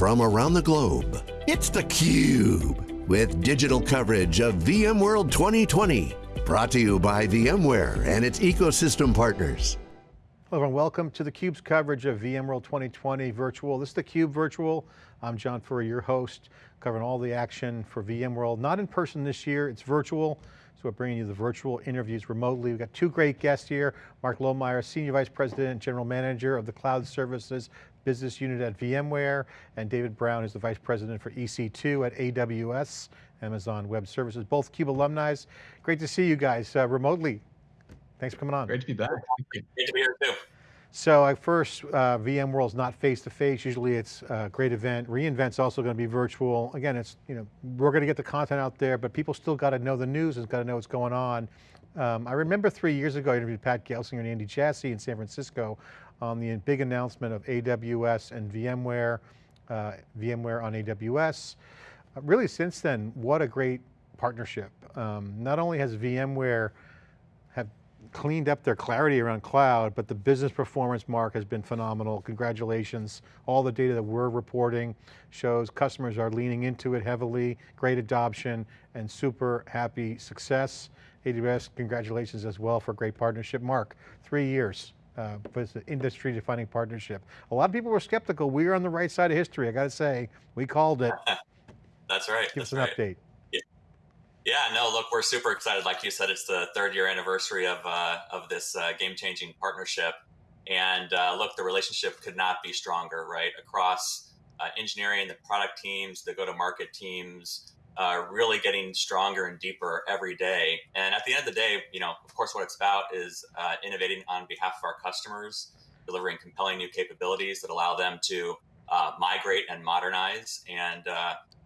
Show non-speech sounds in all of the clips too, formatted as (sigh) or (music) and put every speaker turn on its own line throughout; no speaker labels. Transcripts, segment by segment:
from around the globe. It's theCUBE, with digital coverage of VMworld 2020. Brought to you by VMware and its ecosystem partners.
Hello everyone, welcome to theCUBE's coverage of VMworld 2020 virtual. This is theCUBE virtual. I'm John Furrier, your host, covering all the action for VMworld. Not in person this year, it's virtual. So we're bringing you the virtual interviews remotely. We've got two great guests here. Mark Lohmeyer, Senior Vice President and General Manager of the Cloud Services Business Unit at VMware, and David Brown is the Vice President for EC2 at AWS, Amazon Web Services, both CUBE alumni. Great to see you guys uh, remotely. Thanks for coming on.
Great to be back.
Great to be here too.
So at first, uh, VMworld's not face-to-face. -face. Usually it's a great event. reInvent's also going to be virtual. Again, it's, you know, we're going to get the content out there, but people still got to know the news and got to know what's going on. Um, I remember three years ago, I interviewed Pat Gelsinger and Andy Jassy in San Francisco on the big announcement of AWS and VMware, uh, VMware on AWS. Uh, really since then, what a great partnership. Um, not only has VMware cleaned up their clarity around cloud, but the business performance mark has been phenomenal. Congratulations. All the data that we're reporting shows customers are leaning into it heavily, great adoption, and super happy success. AWS, congratulations as well for a great partnership. Mark, three years. Uh, was an industry defining partnership. A lot of people were skeptical. We were on the right side of history. I got to say, we called it. (laughs)
That's right.
Give
That's
us an
right.
update.
Yeah, no, look, we're super excited. Like you said, it's the third year anniversary of, uh, of this uh, game changing partnership. And uh, look, the relationship could not be stronger, right? Across uh, engineering, the product teams, the go to market teams, uh, really getting stronger and deeper every day. And at the end of the day, you know, of course, what it's about is uh, innovating on behalf of our customers, delivering compelling new capabilities that allow them to migrate and modernize. And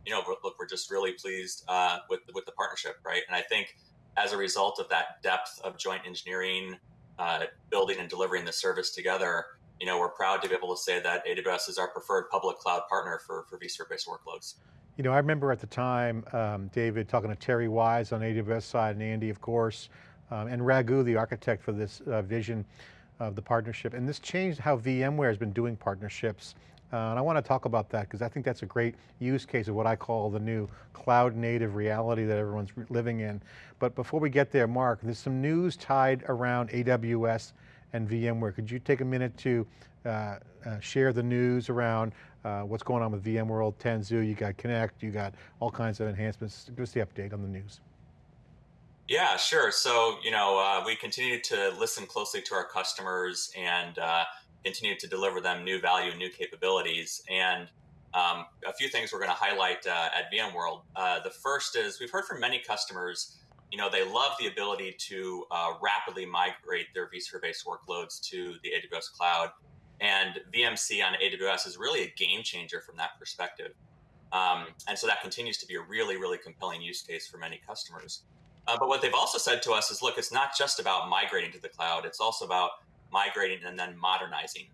you know, look, we're just really pleased uh, with with the partnership, right? And I think as a result of that depth of joint engineering, uh, building and delivering the service together, you know, we're proud to be able to say that AWS is our preferred public cloud partner for for vSphere-based workloads.
You know, I remember at the time, um, David, talking to Terry Wise on AWS side and Andy, of course, um, and Raghu, the architect for this uh, vision of the partnership. And this changed how VMware has been doing partnerships uh, and I want to talk about that because I think that's a great use case of what I call the new cloud native reality that everyone's living in. But before we get there, Mark, there's some news tied around AWS and VMware. Could you take a minute to uh, uh, share the news around uh, what's going on with VMworld, Tanzu, you got Connect, you got all kinds of enhancements. Give us the update on the news.
Yeah, sure. So, you know, uh, we continue to listen closely to our customers and uh, continue to deliver them new value, and new capabilities. And um, a few things we're going to highlight uh, at VMworld. The first is we've heard from many customers, you know, they love the ability to uh, rapidly migrate their vSphere-based workloads to the AWS cloud. And VMC on AWS is really a game changer from that perspective. Um, and so that continues to be a really, really compelling use case for many customers. Uh, but what they've also said to us is, look, it's not just about migrating to the cloud. It's also about migrating and then modernizing.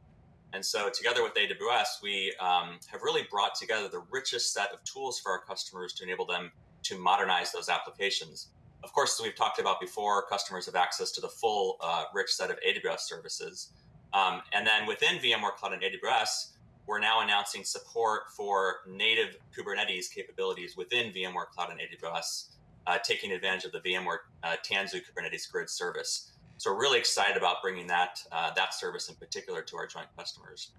And so together with AWS, we um, have really brought together the richest set of tools for our customers to enable them to modernize those applications. Of course, as we've talked about before, customers have access to the full uh, rich set of AWS services. Um, and then within VMware Cloud and AWS, we're now announcing support for native Kubernetes capabilities within VMware Cloud and AWS, uh, taking advantage of the VMware uh, Tanzu Kubernetes Grid service. So we're really excited about bringing that uh, that service in particular to our joint customers.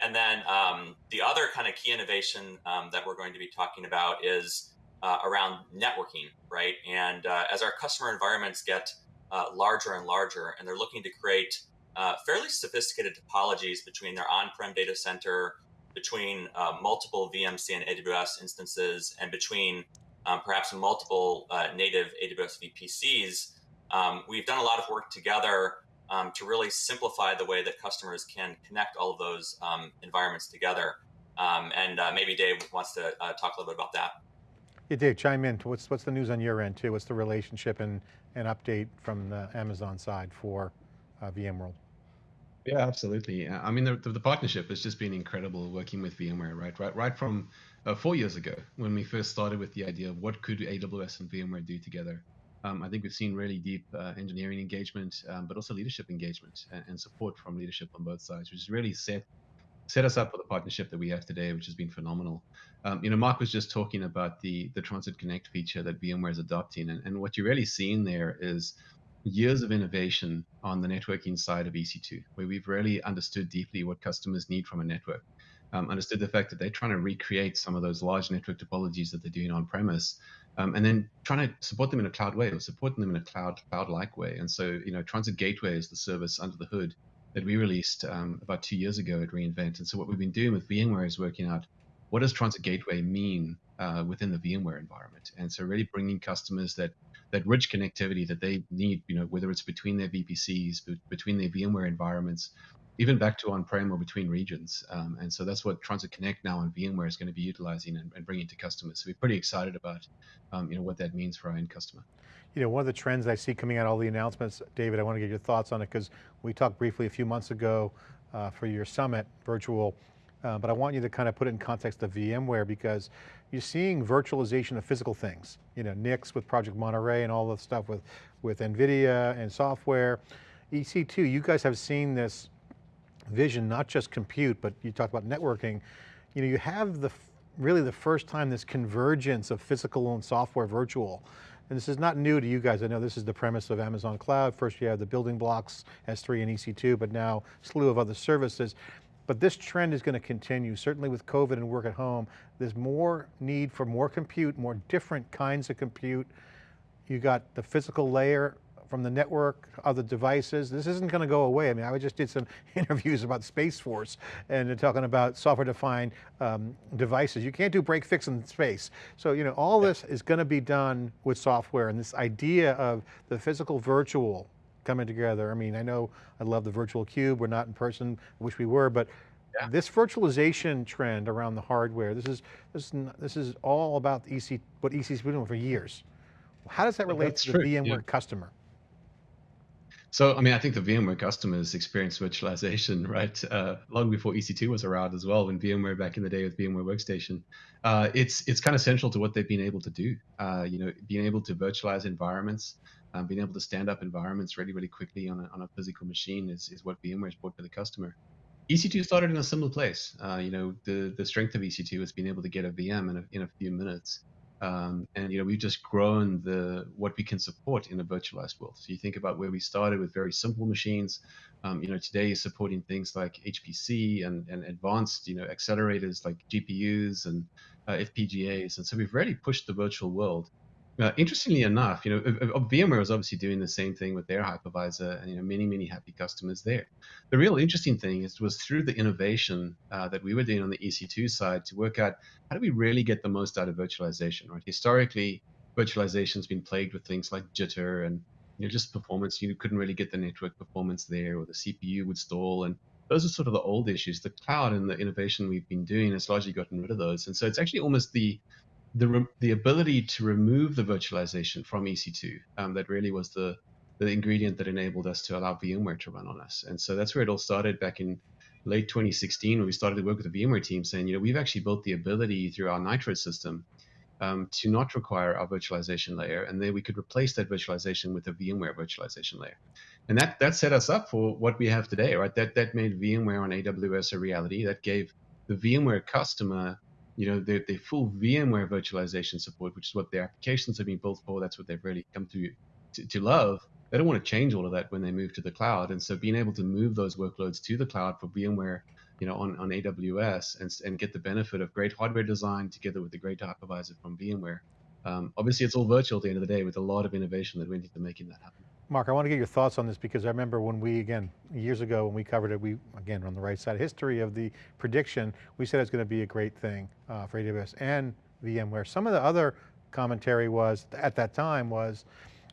And then um, the other kind of key innovation um, that we're going to be talking about is uh, around networking, right? And uh, as our customer environments get uh, larger and larger, and they're looking to create uh, fairly sophisticated topologies between their on-prem data center, between uh, multiple VMC and AWS instances, and between um, perhaps multiple native AWS VPCs, um, we've done a lot of work together um, to really simplify the way that customers can connect all of those um, environments together. Um, and uh, maybe Dave wants to uh, talk a little bit about that.
Yeah, Dave, chime in. What's what's the news on your end too? What's the relationship and an update from the Amazon side for uh, VMworld?
Yeah, absolutely. I mean, the, the, partnership has just been incredible working with VMware, right? Right, right from uh, four years ago when we first started with the idea of what could AWS and VMware do together. Um, I think we've seen really deep uh, engineering engagement, um, but also leadership engagement and, and, support from leadership on both sides, which has really set set us up for the partnership that we have today, which has been phenomenal. Um, you know, Mark was just talking about the the Transit Connect feature that VMware is adopting, and, and what you're really seeing there is years of innovation on the networking side of EC2, where we've really understood deeply what customers need from a network. Um, understood the fact that they're trying to recreate some of those large network topologies that they're doing on premise, um, and then trying to support them in a cloud way or supporting them in a cloud cloud-like way. And so, you know, Transit Gateway is the service under the hood that we released um, about two years ago at reInvent. And so, what we've been doing with VMware is working out what does Transit Gateway mean uh, within the VMware environment, and so really bringing customers that that rich connectivity that they need, you know, whether it's between their VPCs, between their VMware environments, even back to on-prem or between regions. Um, and so that's what Transit Connect now on VMware is going to be utilizing and, and bringing to customers. So we're pretty excited about, um, you know, what that means for our end customer.
You know, one of the trends I see coming out all the announcements, David, I want to get your thoughts on it because we talked briefly a few months ago uh, for your summit virtual, uh, but I want you to kind of put it in context of VMware because you're seeing virtualization of physical things. You know, NICs with Project Monterey and all the stuff with, with NVIDIA and software. EC2, you guys have seen this vision, not just compute, but you talked about networking. You know, you have the really the first time this convergence of physical and software virtual. And this is not new to you guys. I know this is the premise of Amazon Cloud. First you have the building blocks, S3 and EC2, but now slew of other services. But this trend is going to continue, certainly with COVID and work at home. There's more need for more compute, more different kinds of compute. You got the physical layer from the network, other devices. This isn't going to go away. I mean, I just did some (laughs) interviews about Space Force and they're talking about software defined um, devices. You can't do break fix in space. So, you know, all this is going to be done with software and this idea of the physical virtual coming together. I mean, I know I love the virtual cube. We're not in person, I wish we were, but yeah. this virtualization trend around the hardware, this is, this is, this is all about EC, what EC's been doing for years. How does that relate That's to the true. VMware yeah. customer?
So, I mean, I think the VMware customers experienced virtualization, (laughs) right, uh, long before EC2 was around as well. When VMware back in the day with VMware Workstation, uh, it's it's kind of central to what they've been able to do. Uh, you know, being able to virtualize environments, um, being able to stand up environments really, really quickly on a, on a physical machine is, is what VMware's brought to the customer. EC2 started in a similar place. Uh, you know, the the strength of EC2 is being able to get a VM in a, in a few minutes. Um, and you know we've just grown the what we can support in a virtualized world. So you think about where we started with very simple machines. Um, you know today is supporting things like HPC and, and advanced you know accelerators like GPUs and uh, FPGAs. And so we've really pushed the virtual world uh, interestingly enough, you know, VMware was obviously doing the same thing with their hypervisor, and you know, many many happy customers there. The real interesting thing is was through the innovation uh, that we were doing on the EC2 side to work out how do we really get the most out of virtualization. Right, historically, virtualization's been plagued with things like jitter and you know just performance. You couldn't really get the network performance there, or the CPU would stall, and those are sort of the old issues. The cloud and the innovation we've been doing has largely gotten rid of those, and so it's actually almost the the, the ability to remove the virtualization from EC2, um, that really was the, the ingredient that enabled us to allow VMware to run on us. And so that's where it all started back in late 2016 when we started to work with the VMware team saying, you know, we've actually built the ability through our Nitro system um, to not require our virtualization layer, and then we could replace that virtualization with a VMware virtualization layer. And that that set us up for what we have today, right? That that made VMware on AWS a reality. That gave the VMware customer you know, the, the full VMware virtualization support, which is what their applications have been built for. That's what they've really come to, to, to love. They don't want to change all of that when they move to the cloud. And so being able to move those workloads to the cloud for VMware, you know, on, on AWS and, and get the benefit of great hardware design together with the great hypervisor from VMware. Um, obviously, it's all virtual at the end of the day with a lot of innovation that went into making that happen.
Mark, I want to get your thoughts on this because I remember when we, again, years ago when we covered it, we, again, on the right side history of the prediction, we said it's going to be a great thing uh, for AWS and VMware. Some of the other commentary was, at that time was,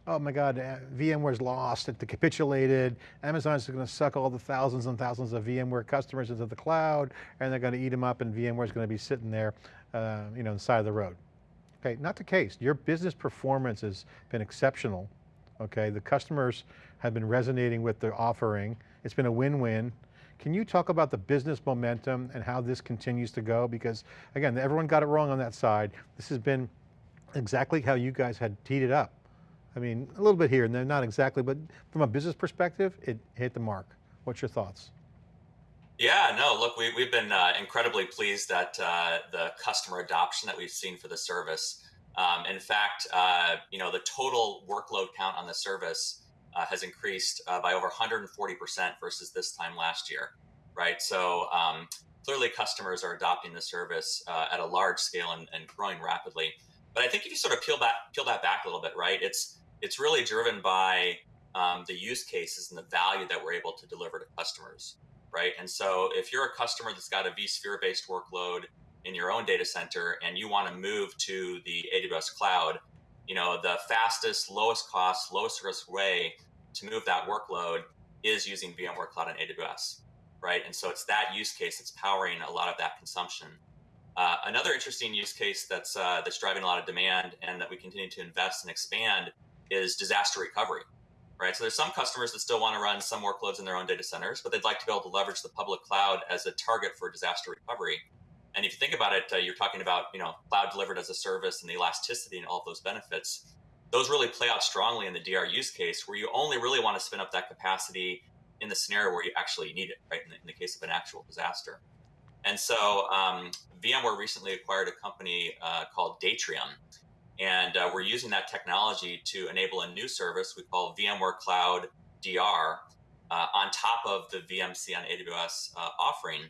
oh my God, uh, VMware's lost, it capitulated, Amazon's going to suck all the thousands and thousands of VMware customers into the cloud, and they're going to eat them up and VMware's going to be sitting there, uh, you know, on the side of the road. Okay, not the case. Your business performance has been exceptional okay? The customers have been resonating with the offering. It's been a win-win. Can you talk about the business momentum and how this continues to go? Because again, everyone got it wrong on that side. This has been exactly how you guys had teed it up. I mean, a little bit here and then, not exactly, but from a business perspective, it hit the mark. What's your thoughts?
Yeah, no, look, we, we've been uh, incredibly pleased at uh, the customer adoption that we've seen for the service. Um, in fact, uh, you know, the total workload count on the service uh, has increased uh, by over 140% versus this time last year, right? So um, clearly customers are adopting the service uh, at a large scale and, and, growing rapidly. But I think if you sort of peel back, peel that back a little bit, right? It's it's really driven by um, the use cases and the value that we're able to deliver to customers, right? And so if you're a customer that's got a vSphere based workload in your own data center and you want to move to the AWS cloud, you know, the fastest, lowest cost, lowest risk way to move that workload is using VMware Cloud on AWS right? And so it's that use case that's powering a lot of that consumption. Uh, another interesting use case that's uh, that's driving a lot of demand and that we continue to invest and expand is disaster recovery, right? So there's some customers that still want to run some workloads in their own data centers, but they'd like to be able to leverage the public cloud as a target for disaster recovery. And if you think about it, uh, you're talking about you know cloud delivered as a service and the elasticity and all of those benefits. Those really play out strongly in the DR use case, where you only really want to spin up that capacity in the scenario where you actually need it, right? In the, in the case of an actual disaster. And so um, VMware recently acquired a company uh, called Datrium. And uh, we're using that technology to enable a new service we call VMware Cloud DR uh, on top of the VMC on AWS uh, offering.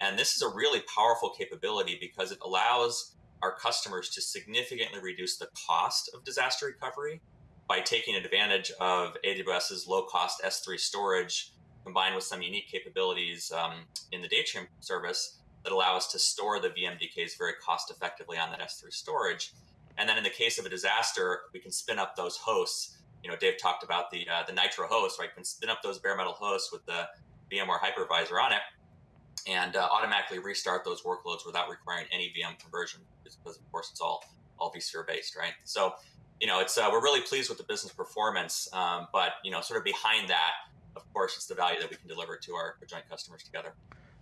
And this is a really powerful capability because it allows our customers to significantly reduce the cost of disaster recovery by taking advantage of AWS's low cost S3 storage combined with some unique capabilities um, in the Datrium service that allow us to store the VMDKs very cost effectively on that S3 storage. And then in the case of a disaster, we can spin up those hosts. You know, Dave talked about the uh, the Nitro host, right? Can spin up those bare metal hosts with the VMware hypervisor on it and uh, automatically restart those workloads without requiring any VM conversion because of course it's all all vSphere based, right? So, you know, it's uh, we're really pleased with the business performance, um, but you know, sort of behind that of course, it's the value that we can deliver to our joint customers together.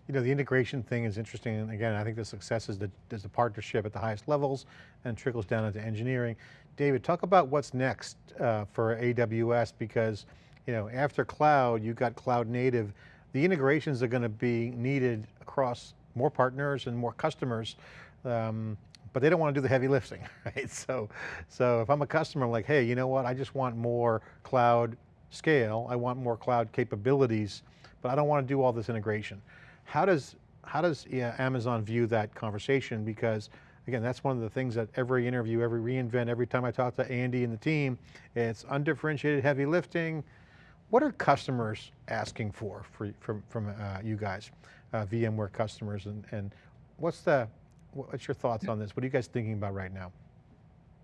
You know, the integration thing is interesting. And again, I think the success is the, is the partnership at the highest levels and trickles down into engineering. David, talk about what's next uh, for AWS because, you know, after cloud, you got cloud native. The integrations are going to be needed across more partners and more customers. Um, but they don't want to do the heavy lifting, (laughs) right? So, so if I'm a customer, I'm like, hey, you know what? I just want more cloud scale, I want more cloud capabilities, but I don't want to do all this integration. How does, how does yeah, Amazon view that conversation? Because again, that's one of the things that every interview, every reInvent, every time I talk to Andy and the team, it's undifferentiated heavy lifting. What are customers asking for, for from, from uh, you guys, uh, VMware customers, and, and what's the, what's your thoughts on this? What are you guys thinking about right now?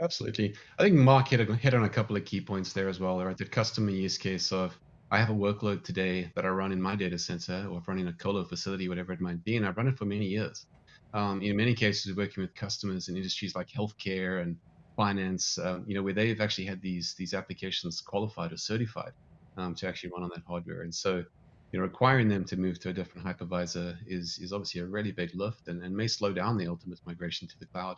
Absolutely. I think Mark hit, a, hit on a couple of key points there as well, right? The customer use case of I have a workload today that I run in my data center or running a colo facility, whatever it might be, and I've run it for many years. Um, in many cases, working with customers in industries like healthcare and finance, um, you know, where they've actually had these these applications qualified or certified um, to actually run on that hardware. And so, you know, requiring them to move to a different hypervisor is is obviously a really big lift and, and may slow down the ultimate migration to the cloud.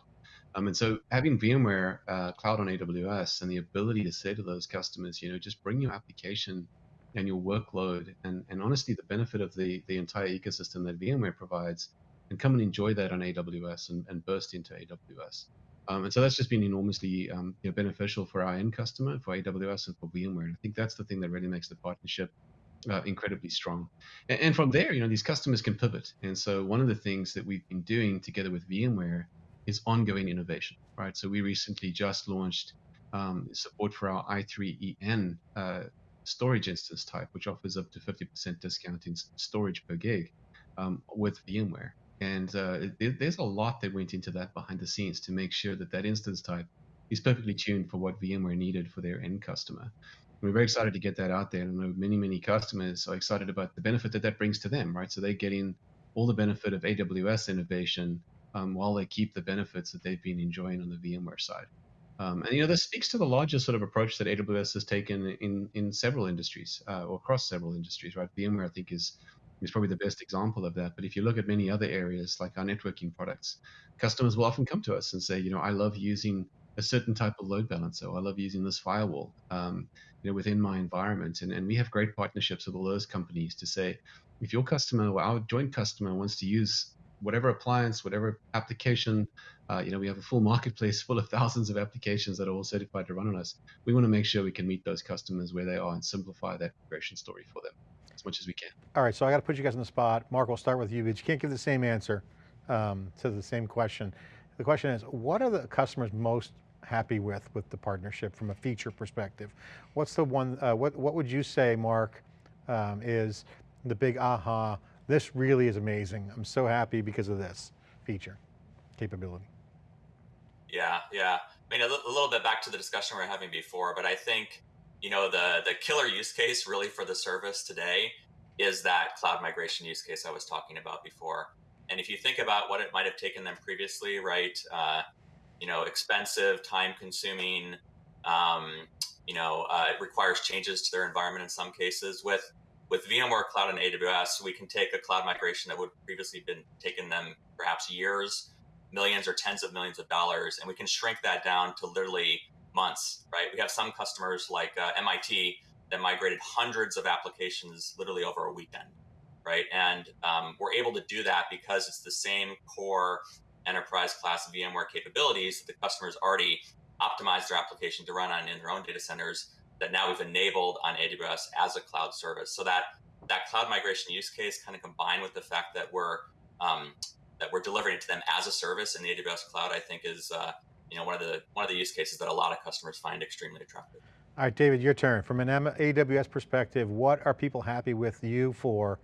Um, and so having VMware uh, Cloud on AWS and the ability to say to those customers, you know, just bring your application and your workload and, and honestly the benefit of the, the entire ecosystem that VMware provides and come and enjoy that on AWS and, and burst into AWS. Um, and so that's just been enormously um, you know, beneficial for our end customer, for AWS and for VMware. And I think that's the thing that really makes the partnership uh, incredibly strong. And, and, from there, you know, these customers can pivot. And so one of the things that we've been doing together with VMware is ongoing innovation, right? So we recently just launched um, support for our i3EN uh, storage instance type, which offers up to 50% discount in storage per gig um, with VMware. And uh, it, there's a lot that went into that behind the scenes to make sure that that instance type is perfectly tuned for what VMware needed for their end customer. we're very excited to get that out there. And many, many customers are excited about the benefit that that brings to them, right? So they're getting all the benefit of AWS innovation um, while they keep the benefits that they've been enjoying on the VMware side. Um, and you know, this speaks to the larger sort of approach that AWS has taken in in several industries uh, or across several industries. Right, VMware I think is is probably the best example of that. But if you look at many other areas like our networking products, customers will often come to us and say, you know, I love using a certain type of load balancer. I love using this firewall, um, you know, within my environment. And, and we have great partnerships with all those companies to say, if your customer or our joint customer wants to use whatever appliance, whatever application, uh, you know, we have a full marketplace full of (laughs) thousands of applications that are all certified to run on us. We want to make sure we can meet those customers where they are and simplify that migration story for them as much as we can.
All right, so I got to put you guys on the spot. Mark, we'll start with you, but you can't give the same answer um, to the same question. The question is, what are the customers most happy with, with the partnership from a feature perspective? What's the one, uh, what, what would you say, Mark, um, is the big aha, this really is amazing. I'm so happy because of this feature, capability.
Yeah, yeah. I mean, a, little bit back to the discussion we are having before, but I think, you know, the, the killer use case really for the service today is that cloud migration use case I was talking about before. And if you think about what it might have taken them previously, right? Uh, you know, expensive, time consuming, um, you know, uh, it requires changes to their environment in some cases with with VMware Cloud and AWS, we can take a cloud migration that would previously been taking them perhaps years, millions or tens of millions of dollars, and we can shrink that down to literally months, right? We have some customers like uh, MIT that migrated hundreds of applications literally over a weekend, right? And um, we're able to do that because it's the same core enterprise class VMware capabilities that the customers already optimized their application to run on in their own data centers that now we've enabled on AWS as a cloud service. So that that cloud migration use case kind of combined with the fact that we're um, that we're delivering it to them as a service in the AWS cloud, I think is uh, you know one of the one of the use cases that a lot of customers find extremely attractive.
All right, David, your turn. From an AWS perspective, what are people happy with you for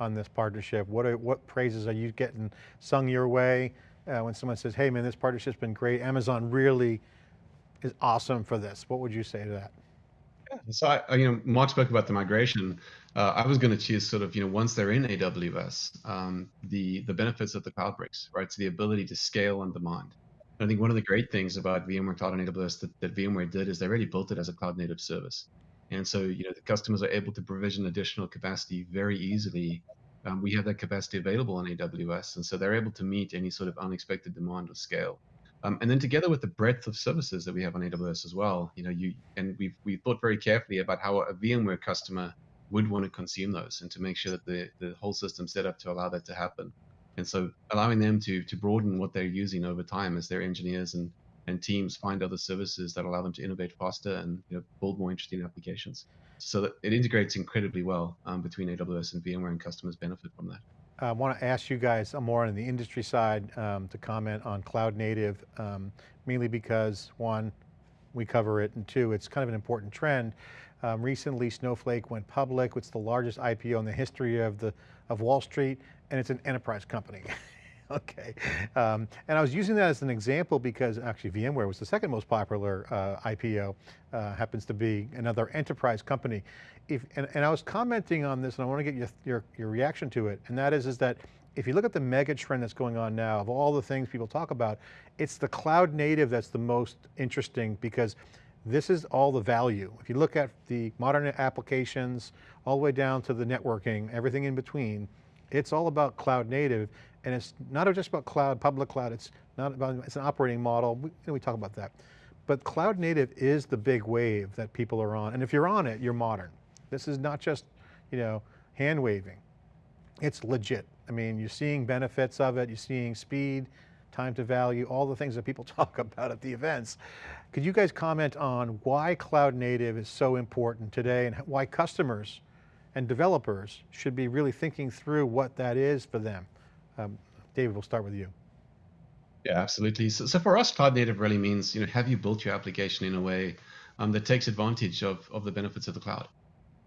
on this partnership? What are, what praises are you getting sung your way uh, when someone says, hey man, this partnership's been great. Amazon really is awesome for this. What would you say to that?
So I, you know, Mark spoke about the migration. Uh, I was going to choose sort of, you know, once they're in AWS, um, the the benefits of the cloud bricks, right? So the ability to scale on demand. I think one of the great things about VMware Cloud on AWS that, that VMware did is they already built it as a cloud native service. And so, you know, the customers are able to provision additional capacity very easily. Um, we have that capacity available on AWS, and so they're able to meet any sort of unexpected demand or scale. Um, and then together with the breadth of services that we have on AWS as well, you know, you and we've we thought very carefully about how a VMware customer would want to consume those and to make sure that the, the whole system set up to allow that to happen. And so allowing them to to broaden what they're using over time as their engineers and and teams find other services that allow them to innovate faster and you know, build more interesting applications. So that it integrates incredibly well um, between AWS and VMware and customers benefit from that.
I want to ask you guys more on the industry side um, to comment on cloud native, um, mainly because one, we cover it, and two, it's kind of an important trend. Um, recently, Snowflake went public. It's the largest IPO in the history of the of Wall Street, and it's an enterprise company. (laughs) okay, um, and I was using that as an example because actually VMware was the second most popular uh, IPO, uh, happens to be another enterprise company. If, and, and, I was commenting on this and I want to get your, your, your reaction to it, and that is, is that if you look at the mega trend that's going on now, of all the things people talk about, it's the cloud native that's the most interesting because this is all the value. If you look at the modern applications, all the way down to the networking, everything in between, it's all about cloud native and it's not just about cloud, public cloud, it's not about, it's an operating model, we, you know, we talk about that. But cloud native is the big wave that people are on, and if you're on it, you're modern. This is not just, you know, hand waving. It's legit. I mean, you're seeing benefits of it, you're seeing speed, time to value, all the things that people (laughs) talk about at the events. Could you guys comment on why cloud native is so important today and why customers and developers should be really thinking through what that is for them? Um, David, we'll start with you.
Yeah, absolutely. So, so for us, cloud native really means, you know, have you built your application in a way um, that takes advantage of, of the benefits of the cloud?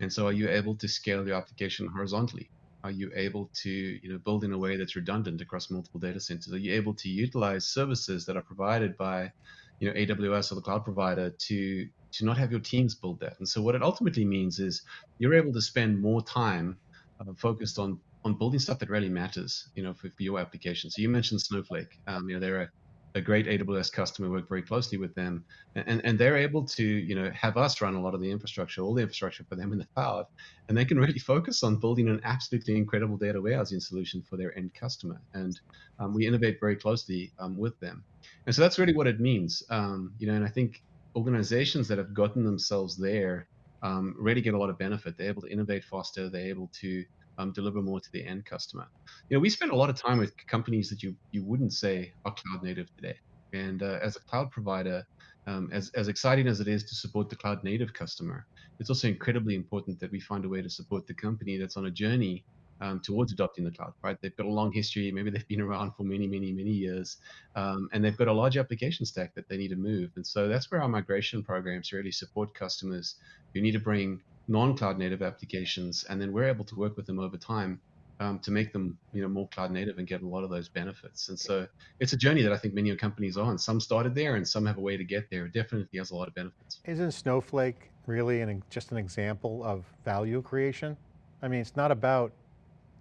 And so are you able to scale your application horizontally? Are you able to, you know, build in a way that's redundant across multiple data centers? Are you able to utilize services that are provided by, you know, AWS or the cloud provider to to not have your teams build that? And so what it ultimately means is you're able to spend more time uh, focused on on building stuff that really matters, you know, for, for your application. So you mentioned Snowflake. Um, you know, they're a, a great AWS customer. We Work very closely with them, and and they're able to, you know, have us run a lot of the infrastructure, all the infrastructure for them in the cloud, and they can really focus on building an absolutely incredible data warehousing solution for their end customer. And um, we innovate very closely um, with them, and so that's really what it means, um, you know. And I think organizations that have gotten themselves there um, really get a lot of benefit. They're able to innovate faster. They're able to um, deliver more to the end customer. You know, we spend a lot of time with companies that you you wouldn't say are cloud native today. And uh, as a cloud provider, um, as as exciting as it is to support the cloud native customer, it's also incredibly important that we find a way to support the company that's on a journey um, towards adopting the cloud, right? They've got a long history. Maybe they've been around for many, many, many years, um, and they've got a large application stack that they need to move. And so that's where our migration programs really support customers who need to bring non-cloud native applications, and then we're able to work with them over time um, to make them, you know, more cloud native and get a lot of those benefits. And so it's a journey that I think many companies are on. Some started there, and some have a way to get there. It definitely has a lot of benefits.
Isn't Snowflake really an, just an example of value creation? I mean, it's not about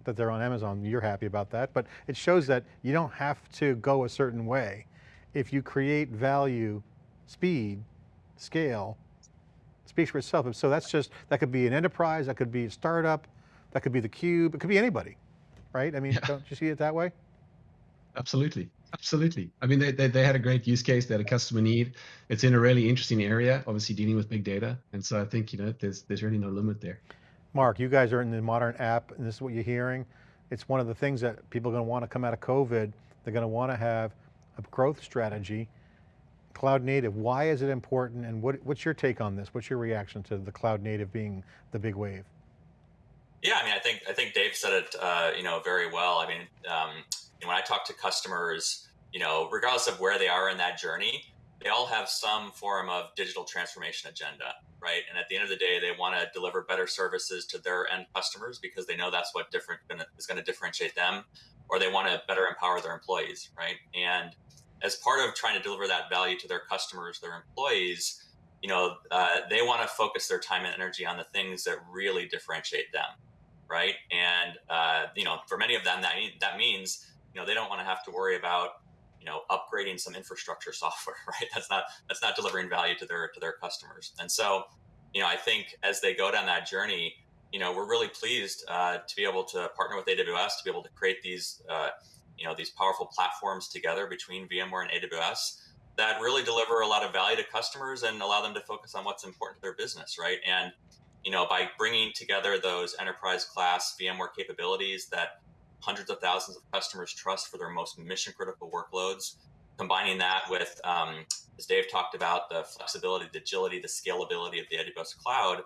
that they're on Amazon, you're happy about that, but it shows that you don't have to go a certain way. If you create value, speed, scale, speaks for itself. So that's just, that could be an enterprise, that could be a startup, that could be the cube, it could be anybody, right? I mean, yeah. don't you see it that way?
Absolutely. Absolutely. I mean, they, they, they, had a great use case. They had a customer need. It's in a really interesting area, obviously dealing with big data. And so I think, you know, there's, there's really no limit there.
Mark, you guys are in the modern app and this is what you're hearing. It's one of the things that people are going to want to come out of COVID. They're going to want to have a growth strategy. Cloud native, why is it important and what, what's your take on this? What's your reaction to the cloud native being the big wave?
Yeah, I mean, I think I think Dave said it, uh, you know, very well. I mean, um, when I talk to customers, you know, regardless of where they are in that journey, they all have some form of digital transformation agenda, right? And at the end of the day, they want to deliver better services to their end customers because they know that's what different is going to differentiate them, or they want to better empower their employees, right? And as part of trying to deliver that value to their customers, their employees, you know, uh, they want to focus their time and energy on the things that really differentiate them, right? And uh, you know, for many of them, that that means you know they don't want to have to worry about know upgrading some infrastructure software (laughs) right? That's not that's not delivering value to their to their customers. And so you know i think as they go down that journey you know we're really pleased uh, to be able to partner with aws to be able to create these uh, you know these powerful platforms together between vmware and aws that really deliver a lot of value to customers and allow them to focus on what's important to their business right? And you know by bringing together those enterprise class vmware capabilities that hundreds of thousands of customers trust for their most mission critical workloads. Combining that with, um, as Dave talked about, the flexibility, the agility, the scalability of the AWS cloud,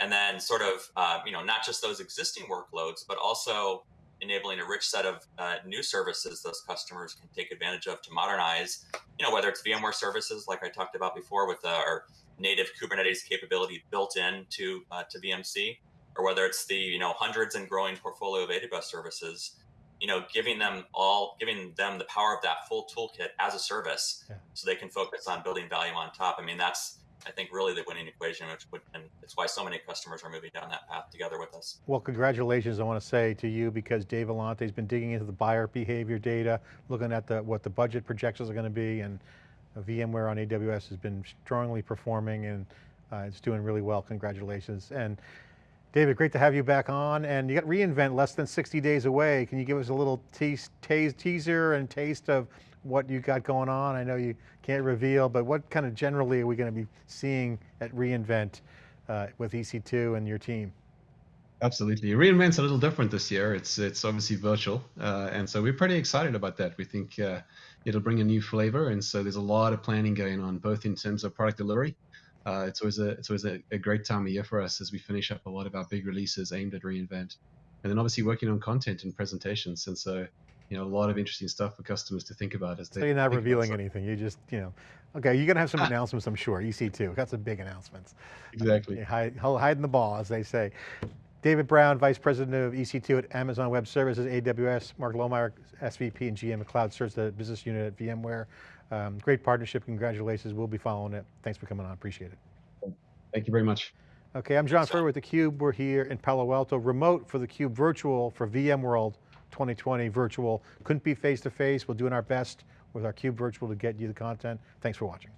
and then sort of, uh, you know, not just those existing workloads, but also enabling a rich set of uh, new services those customers can take advantage of to modernize, you know, whether it's VMware services, like I talked about before with uh, our native Kubernetes capability built in to, uh, to VMC, or whether it's the you know hundreds and growing portfolio of AWS services, you know, giving them all, giving them the power of that full toolkit as a service, yeah. so they can focus on building value on top. I mean, that's I think really the winning equation, which would, and it's why so many customers are moving down that path together with us.
Well, congratulations, I want to say to you because Dave Vellante has been digging into the buyer behavior data, looking at the what the budget projections are going to be, and VMware on AWS has been strongly performing and uh, it's doing really well, congratulations. And David, great to have you back on. And you got reInvent less than 60 days away. Can you give us a little tease, teaser and taste of what you got going on? I know you can't reveal, but what kind of generally are we going to be seeing at reInvent uh, with EC2 and your team?
Absolutely. reInvent's a little different this year. It's it's obviously virtual. Uh, and so we're pretty excited about that. We think uh, it'll bring a new flavor. And so there's a lot of planning going on, both in terms of product delivery, uh, it's always a it's always a, a, great time of year for us as we finish up a lot of our big releases aimed at reinvent, and then obviously working on content and presentations. And so, you know, a lot of interesting stuff for customers to think about as they.
So you're not revealing anything. You just you know, okay, you're gonna have some announcements, I'm sure. EC2 got some big announcements.
Exactly.
Hide, hiding the ball, as they say. David Brown, Vice President of EC2 at Amazon Web Services, AWS. Mark Lohmeyer, SVP and GM of Cloud Search, the business unit at VMware. Um, great partnership, congratulations. We'll be following it. Thanks for coming on, appreciate it.
Thank you very much.
Okay, I'm John Furrier with theCUBE. We're here in Palo Alto, remote for theCUBE virtual for VMworld 2020 virtual. Couldn't be face to face. We're doing our best with our CUBE virtual to get you the content. Thanks for watching.